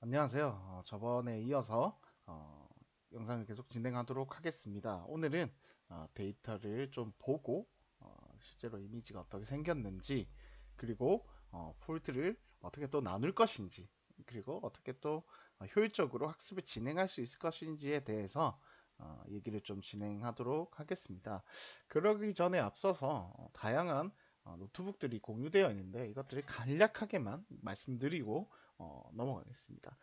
안녕하세요. 어, 저번에 이어서 어, 영상을 계속 진행하도록 하겠습니다. 오늘은 어, 데이터를 좀 보고 어, 실제로 이미지가 어떻게 생겼는지 그리고 어, 폴드를 어떻게 또 나눌 것인지 그리고 어떻게 또 어, 효율적으로 학습을 진행할 수 있을 것인지에 대해서 어, 얘기를 좀 진행하도록 하겠습니다. 그러기 전에 앞서서 어, 다양한 어, 노트북들이 공유되어 있는데 이것들을 간략하게만 말씀드리고 어, 넘어가겠습니다.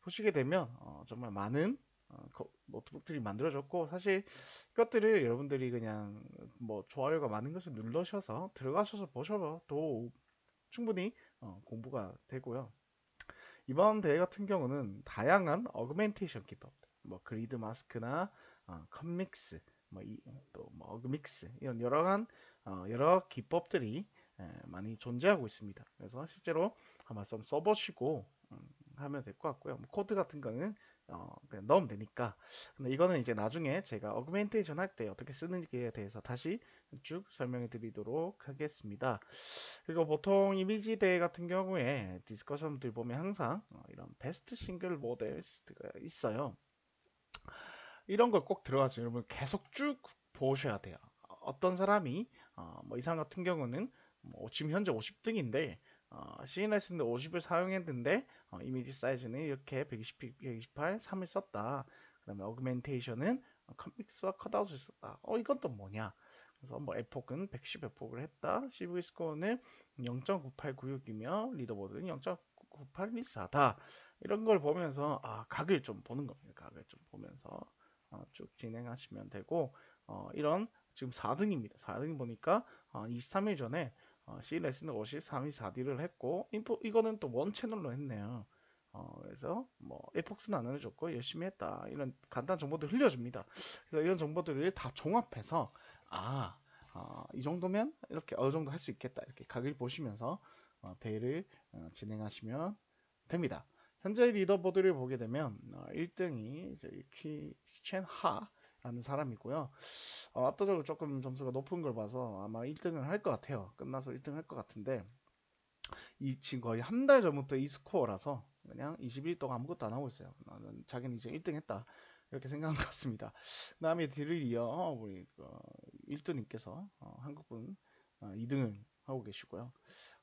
보시게 되면 어, 정말 많은 어, 노트북들이 만들어졌고 사실 이것들을 여러분들이 그냥 뭐 좋아요가 많은 것을 눌러셔서 들어가셔서 보셔도 충분히 어, 공부가 되고요. 이번 대회 같은 경우는 다양한 augmentation 기법, 뭐 grid mask나 어, CutMix, 뭐 또뭐 AugMix 이런 여러 한 어, 여러 기법들이 예, 많이 존재하고 있습니다. 그래서 실제로 한번 좀 써보시고 음, 하면 될 것 같고요. 뭐 코드 같은 거는 어, 그냥 넣으면 되니까. 근데 이거는 이제 나중에 제가 augmentation 할 때 어떻게 쓰는지에 대해서 다시 쭉 설명해 드리도록 하겠습니다. 그리고 보통 이미지 대회 같은 경우에 discussion들 보면 항상 어, 이런 best single models가 있어요. 이런 걸 꼭 들어가서 여러분 계속 쭉 보셔야 돼요. 어떤 사람이 어, 뭐이 사람 같은 경우는 뭐 지금 현재 50등인데 어, CNS인데 50을 사용했는데 어, 이미지 사이즈는 이렇게 120, 128, 3을 썼다. 그 다음에 어그멘테이션은 컴믹스와 컷아웃을 썼다. 어 이건 또 뭐냐? 그래서 뭐 에폭은 110 에폭을 했다. CV 스코어는 0.9896이며 리더보드는 0.9814다. 이런 걸 보면서 아 각을 좀 보는 겁니다. 각을 좀 보면서 어, 쭉 진행하시면 되고 어, 이런 지금 4등입니다. 4등 보니까 어, 23일 전에 어, C 레슨을 53이 4D를 했고 인포 이거는 또 원 채널로 했네요. 어, 그래서 뭐 에폭스는 안 알려줬고 열심히 했다 이런 간단한 정보들 흘려줍니다. 그래서 이런 정보들을 다 종합해서 아, 어, 이 정도면 이렇게 어느 정도 할 수 있겠다 이렇게 각을 보시면서 어, 대회를 어, 진행하시면 됩니다. 현재 리더보드를 보게 되면 1등이 퀴첸하 라는 사람이고요. 어, 압도적으로 조금 점수가 높은 걸 봐서 아마 1등을 할 것 같아요. 끝나서 1등 할 것 같은데 이 지금 거의 한 달 전부터 이 스코어라서 그냥 21일 동안 아무것도 안 하고 있어요. 나는 자기는 이제 1등 했다. 이렇게 생각한 것 같습니다. 그 다음에 뒤를 이어 우리 어, 1등님께서 어, 한국분 어, 2등을 하고 계시고요.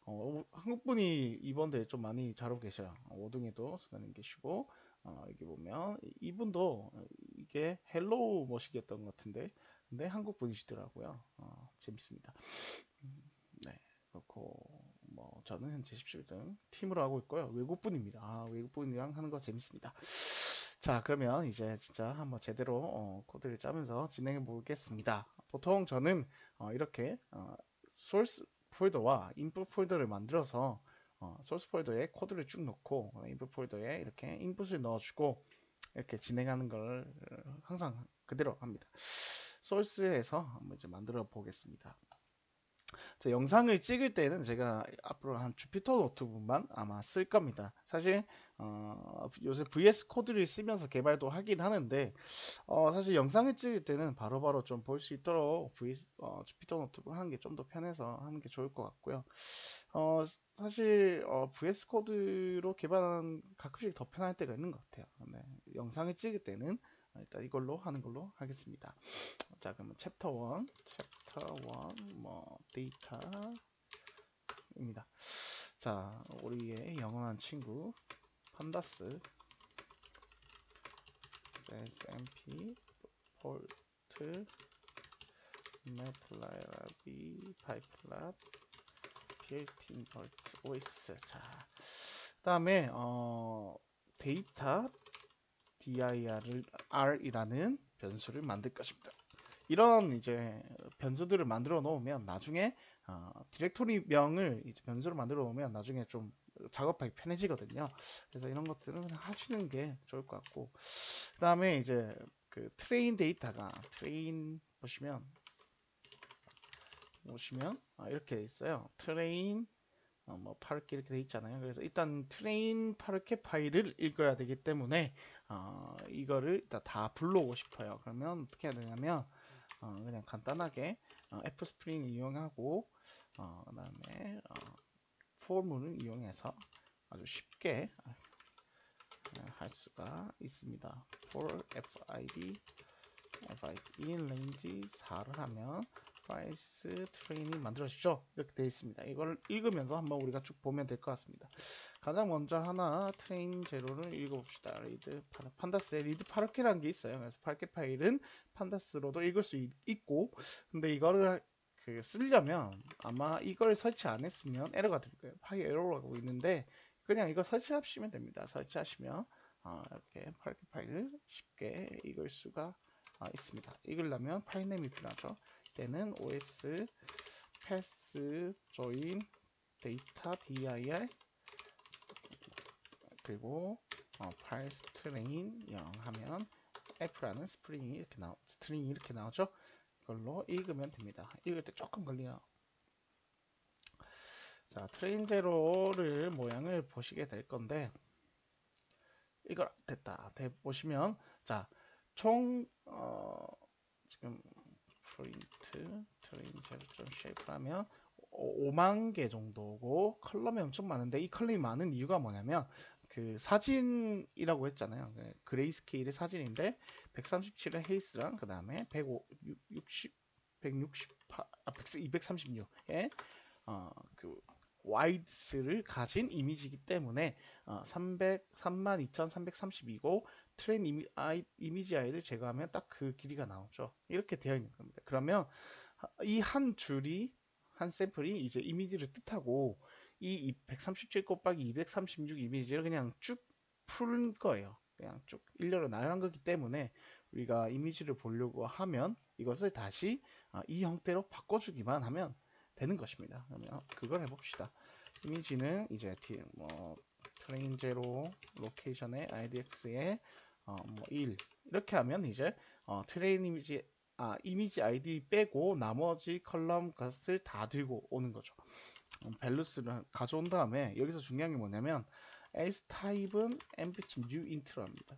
어, 한국분이 이번 대회 좀 많이 잘하고 계셔요. 5등에도 수다님 계시고 어, 여기 보면 이분도 이게 hello 머시기였던 것 같은데 근데 한국 분이시더라고요. 어, 재밌습니다. 음, 네. 그렇고 뭐 저는 현재 17등 팀으로 하고 있고요. 외국 분입니다. 아, 외국 분이랑 하는 거 재밌습니다. 자 그러면 이제 진짜 한번 제대로 어, 코드를 짜면서 진행해 보겠습니다. 보통 저는 어, 이렇게 소스 폴더와 input 폴더를 만들어서 어, 소스 폴더에 코드를 쭉 넣고 input 폴더에 이렇게 input을 넣어주고 이렇게 진행하는 걸 항상 그대로 합니다. 소스에서 한번 이제 만들어 보겠습니다. 자, 영상을 찍을 때는 제가 앞으로 한 Jupyter Notebook만 아마 쓸 겁니다. 사실 어, 요새 VS Code를 쓰면서 개발도 하긴 하는데 어, 사실 영상을 찍을 때는 바로바로 좀 볼 수 있도록 VS, 어, Jupyter Notebook 하는 게 좀 더 편해서 하는 게 좋을 것 같고요. 어, 사실 어, VS Code로 개발하는 가끔씩 더 편할 때가 있는 것 같아요. 네, 영상을 찍을 때는 일단 이걸로 하는 걸로 하겠습니다. 자, 그러면 챕터 1, 챕터 1, 뭐 데이터입니다. 자, 우리의 영원한 친구 판다스 SMP 폴트 매플라이라비 파이플랍 빌트인 볼트 OS 자, 그 다음에 어, 데이터 dir이라는 변수를 만들 것입니다. 이런 이제 변수들을 만들어 놓으면 나중에 어, 디렉토리 명을 이제 변수로 만들어 놓으면 나중에 좀 작업하기 편해지거든요. 그래서 이런 것들은 하시는 게 좋을 것 같고 그 다음에 이제 그 train 데이터가 train 보시면 보시면 아, 이렇게 있어요. train 어, 뭐 parquet 이렇게 돼 있잖아요. 그래서 일단 train parquet 파일을 읽어야 되기 때문에 어, 이거를 일단 다 불러오고 싶어요. 그러면 어떻게 해야 되냐면 어, 그냥 간단하게 어, f-string을 이용하고 어, 그다음에 어, for문을 이용해서 아주 쉽게 수가 있습니다. for fid in range 4를 하면 files train이 만들어지죠. 이렇게 되어 있습니다. 이걸 읽으면서 한번 우리가 쭉 보면 될 것 같습니다. 가장 먼저 하나 train zero를 읽어봅시다. read pandas에 read parquet라는 게 있어요. 그래서 parquet 파일은 판다스로도 읽을 수 있, 있고 근데 이거를 그 쓰려면 아마 이걸 설치 안 했으면 에러가 될 거예요. 파일 에러라고 있는데 그냥 이거 설치하시면 됩니다. 설치하시면 어, 이렇게 파르케 파일을 쉽게 읽을 수가 어, 있습니다. 읽으려면 파일네임이 필요하죠. 때는 os pass join data dir 그리고 어, files train 0 하면 f라는 string이 이렇게 나오 string이 이렇게 나오죠. 이걸로 읽으면 됩니다. 읽을 때 조금 걸려요. 자, train zero를 모양을 보시게 될 건데 이걸 됐다. 돼 보시면 자, 총 어, 지금 print train zero 점 shape하면 5만 개 정도고 column이 엄청 많은데 이 column이 많은 이유가 뭐냐면 그 사진이라고 했잖아요. 그 grayscale의 사진인데 137의 height랑 그 다음에 160 168 아, 236의 어, 그 width를 가진 이미지이기 때문에 어, 300 32,332고 train 이미, 아이, image ID를 제거하면 딱 그 길이가 나오죠. 이렇게 되어 있는 겁니다. 그러면 이 한 줄이 한 샘플이 이제 이미지를 뜻하고 이 137 곱하기 236 이미지를 그냥 쭉풀 거예요. 그냥 쭉 일렬로 나열한 거기 때문에 우리가 이미지를 보려고 하면 이것을 다시 아, 이 형태로 바꿔주기만 하면 되는 것입니다. 그러면 그걸 해봅시다. 이미지는 이제 뭐 train zero location의 idx에 어, 뭐1 이렇게 하면 이제 어, train 이미지 아, 이미지 아이디 빼고 나머지 column 값을 다 들고 오는 거죠. 밸루스를 가져온 다음에 여기서 중요한 게 뭐냐면 s 타입은 mb.new int로 합니다.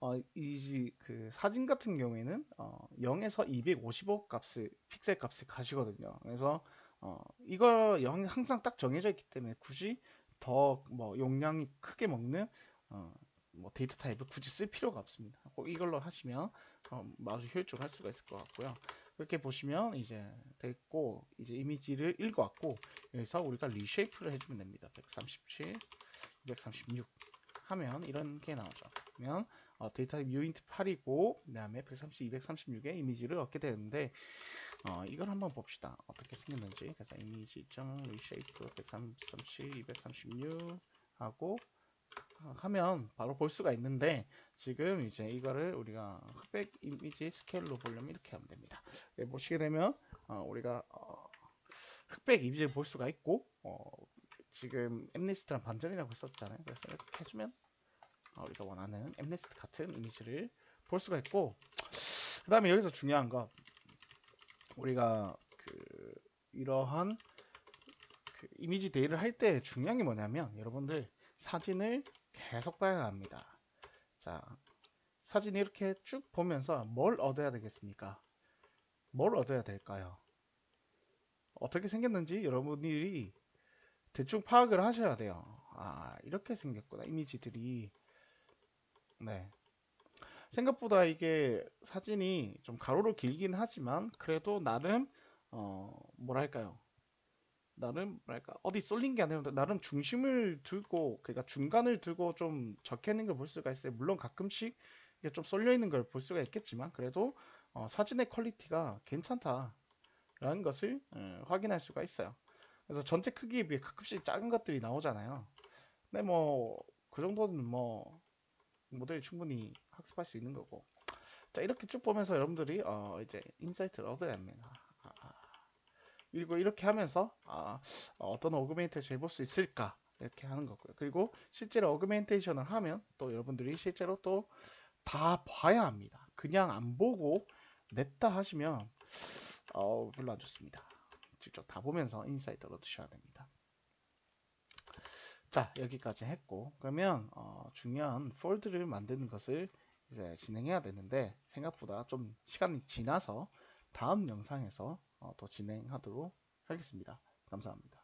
어, 이그 사진 같은 경우에는 어, 0에서 255 값을 픽셀 값을 가시거든요. 그래서 어, 이거 영 항상 딱 정해져 있기 때문에 굳이 더 뭐 용량이 크게 먹는 어, 뭐 데이터 타입을 굳이 쓸 필요가 없습니다. 꼭 이걸로 하시면 어, 아주 효율적으로 할 수가 있을 것 같고요. 이렇게 보시면 이제 됐고 이제 이미지를 읽어왔고 여기서 우리가 reshape를 해주면 됩니다. 137, 236 하면 이런 게 나오죠. 그러면 어, 데이터 uint8이고 그 다음에 130, 236의 이미지를 얻게 되는데 어, 이걸 한번 봅시다. 어떻게 생겼는지 그래서 reshape 137, 236 하고 하면 바로 볼 수가 있는데 지금 이제 이거를 우리가 흑백 이미지 스케일로 보려면 이렇게 하면 됩니다. 네, 보시게 되면 어, 우리가 어, 흑백 이미지를 볼 수가 있고 어, 지금 엠네스트랑 반전이라고 했었잖아요. 그래서 이렇게 해주면 어, 우리가 원하는 엠네스트 같은 이미지를 볼 수가 있고 그 다음에 여기서 중요한 것 우리가 그 이러한 그 이미지 데이를 할 때 중요한 게 뭐냐면 여러분들 사진을 계속 봐야 합니다. 자, 사진 이렇게 쭉 보면서 뭘 얻어야 되겠습니까? 뭘 얻어야 될까요? 어떻게 생겼는지 여러분들이 대충 파악을 하셔야 돼요. 아, 이렇게 생겼구나. 이미지들이. 네. 생각보다 이게 사진이 좀 가로로 길긴 하지만 그래도 나름 어 뭐랄까요 나름 뭐랄까 어디 쏠린 게 아니라 나름 중심을 두고 그러니까 중간을 두고 좀 적혀 있는 걸 볼 수가 있어요. 물론 가끔씩 이게 좀 쏠려 있는 걸 볼 수가 있겠지만 그래도 어, 사진의 quality가 괜찮다라는 것을 음, 확인할 수가 있어요. 그래서 전체 크기에 비해 가끔씩 작은 것들이 나오잖아요. 근데 뭐 그 정도는 뭐 모델이 충분히 학습할 수 있는 거고. 자 이렇게 쭉 보면서 여러분들이 어, 이제 insight를 얻어야 합니다. 그리고 이렇게 하면서 아, 어떤 augmentation 해볼 수 있을까 이렇게 하는 거고요. 그리고 실제로 augmentation을 하면 또 여러분들이 실제로 또 다 봐야 합니다. 그냥 안 보고 냈다 하시면 어, 별로 안 좋습니다. 직접 다 보면서 insight를 얻으셔야 됩니다. 자 여기까지 했고 그러면 어, 중요한 fold를 만드는 것을 이제 진행해야 되는데 생각보다 좀 시간이 지나서 다음 영상에서 어, 더 진행하도록 하겠습니다. 감사합니다.